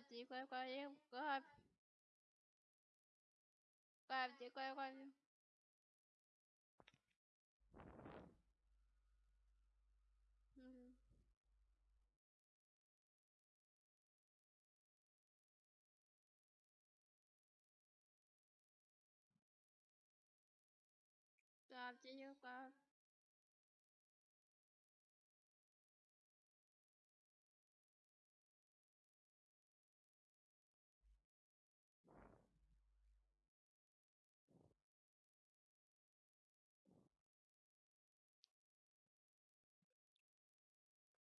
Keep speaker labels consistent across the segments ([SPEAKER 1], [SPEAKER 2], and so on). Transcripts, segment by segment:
[SPEAKER 1] 怪乖乖？怪不怪？怪不怪？怪不？嗯。怪不怪？怪不？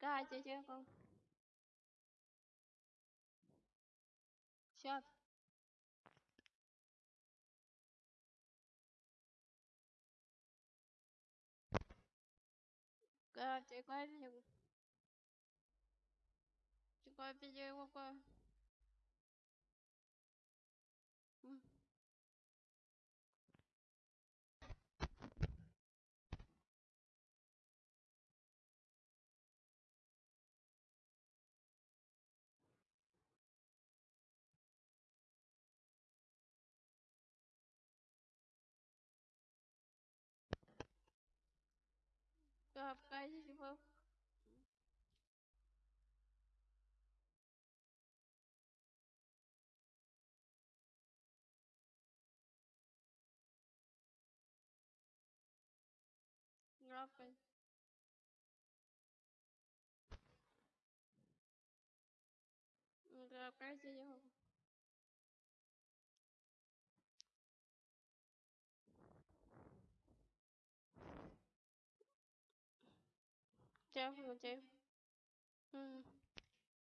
[SPEAKER 1] Катя, тихо. Сейчас. Катя, Катя. Чего, Катя, Катя. спасибо. Рафаэль. Да, красиво. chém rồi chém ừ